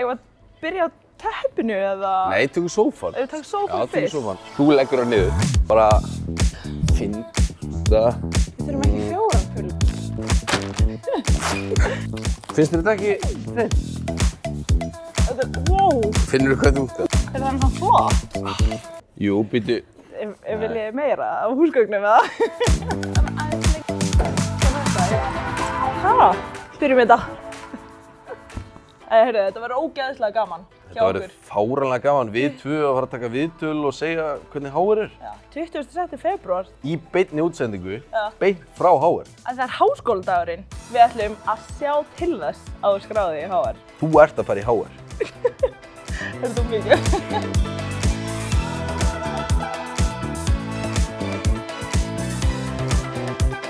Eigum við að byrja á teppinu eða? Nei, tökum sófan. Ef við tökum Já, sófann tökum fyrst. sófan. Þú leggur það niður. Bara finn það. Við þurfum ekki fjóran full. Finnst þér þetta ekki þitt? Þetta er, wow, Finnur þú hvað þú ert? er það hann flott? Jú, býtu. Ef, ef viljið meira af húsgögnum eða? Hæ? Byrjum þetta. Æ, heyrðu, þetta verður ógeðslega gaman hjá Þetta verður okkur. fáranlega gaman. Við tvö að fara að taka viðtöl og segja hvernig Háar er. Já, 27. februar. Í beinni útsendingu, Já. beint frá Háar. að það er háskóladagurinn. Við ætlum að sjá til þess að þú skráði í HR. Þú ert að fara í Háar. Þetta er þú mikið.